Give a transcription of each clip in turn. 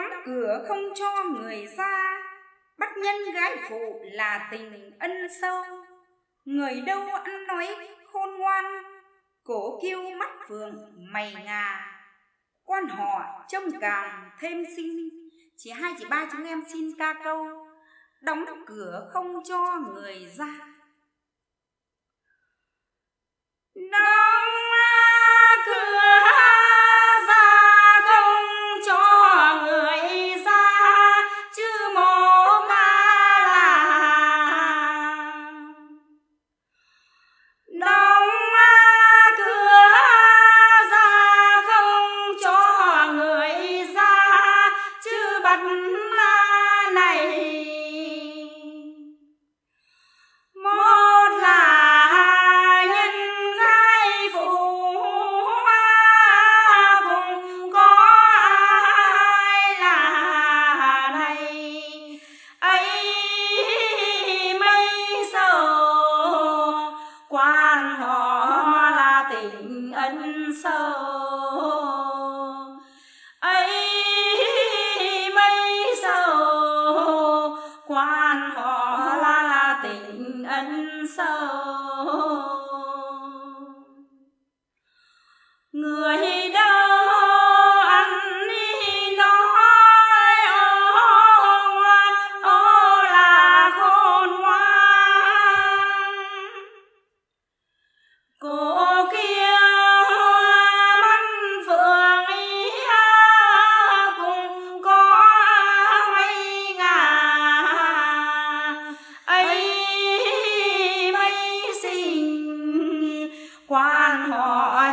đóng cửa không cho người ra. Bắt nhân gái phụ là tình ân sâu. Người đâu ăn nói khôn ngoan. Cổ kiêu mắt vườn mày ngà. Quan họ trông càng thêm xinh. Chỉ hai chị ba chúng em xin ca câu. Đóng cửa không cho người ra.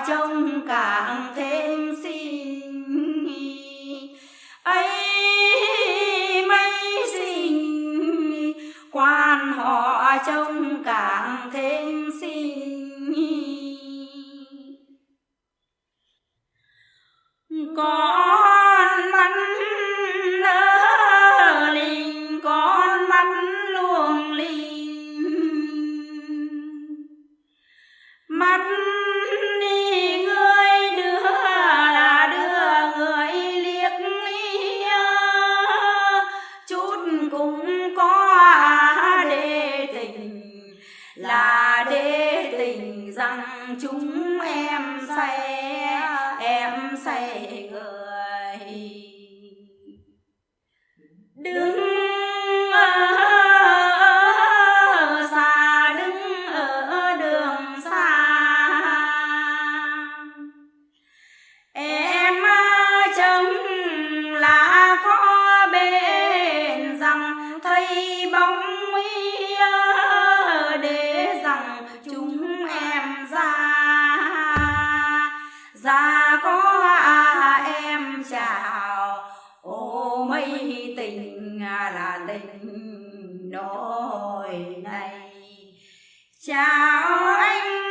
Trông càng thêm xinh ấy mấy xinh quan họ trông càng thêm xinh con mắt rằng chúng em say Dạ có em chào. Ô mấy tình à, là tình nỗi này. Chào anh